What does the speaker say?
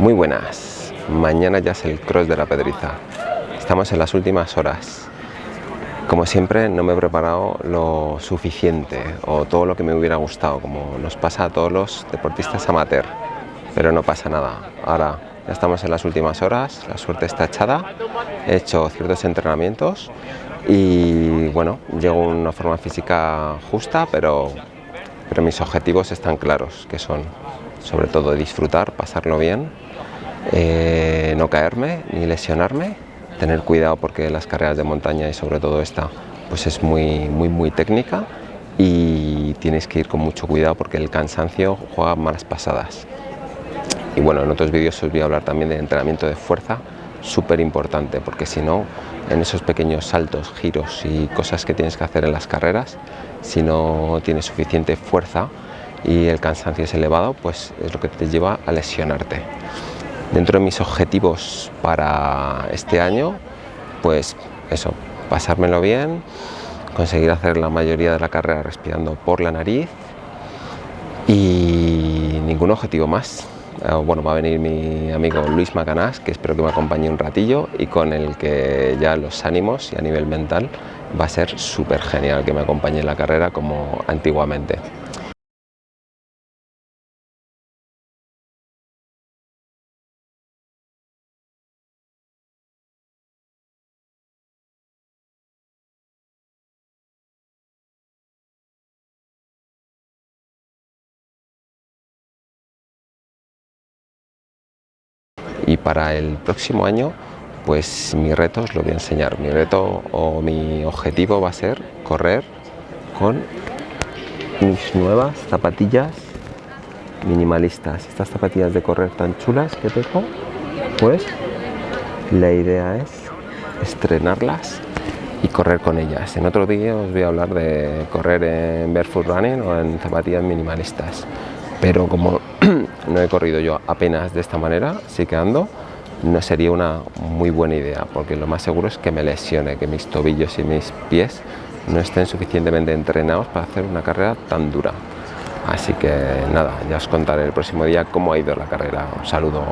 Muy buenas, mañana ya es el cross de la Pedriza. Estamos en las últimas horas. Como siempre no me he preparado lo suficiente o todo lo que me hubiera gustado, como nos pasa a todos los deportistas amateur. Pero no pasa nada. Ahora ya estamos en las últimas horas, la suerte está echada, he hecho ciertos entrenamientos y bueno, llego a una forma física justa, pero, pero mis objetivos están claros, que son sobre todo disfrutar, pasarlo bien eh, no caerme ni lesionarme, tener cuidado porque las carreras de montaña y sobre todo esta pues es muy, muy, muy técnica y tienes que ir con mucho cuidado porque el cansancio juega malas pasadas. Y bueno, en otros vídeos os voy a hablar también de entrenamiento de fuerza, súper importante, porque si no, en esos pequeños saltos, giros y cosas que tienes que hacer en las carreras, si no tienes suficiente fuerza y el cansancio es elevado, pues es lo que te lleva a lesionarte. Dentro de mis objetivos para este año, pues eso, pasármelo bien, conseguir hacer la mayoría de la carrera respirando por la nariz y ningún objetivo más. Eh, bueno, va a venir mi amigo Luis Macanás, que espero que me acompañe un ratillo y con el que ya los ánimos y a nivel mental va a ser súper genial que me acompañe en la carrera como antiguamente. Y para el próximo año pues mi reto os lo voy a enseñar. Mi reto o mi objetivo va a ser correr con mis nuevas zapatillas minimalistas. Estas zapatillas de correr tan chulas que tengo, pues la idea es estrenarlas y correr con ellas. En otro día os voy a hablar de correr en barefoot running o en zapatillas minimalistas. Pero como no he corrido yo apenas de esta manera, sí que ando, no sería una muy buena idea, porque lo más seguro es que me lesione, que mis tobillos y mis pies no estén suficientemente entrenados para hacer una carrera tan dura. Así que nada, ya os contaré el próximo día cómo ha ido la carrera. Un saludo.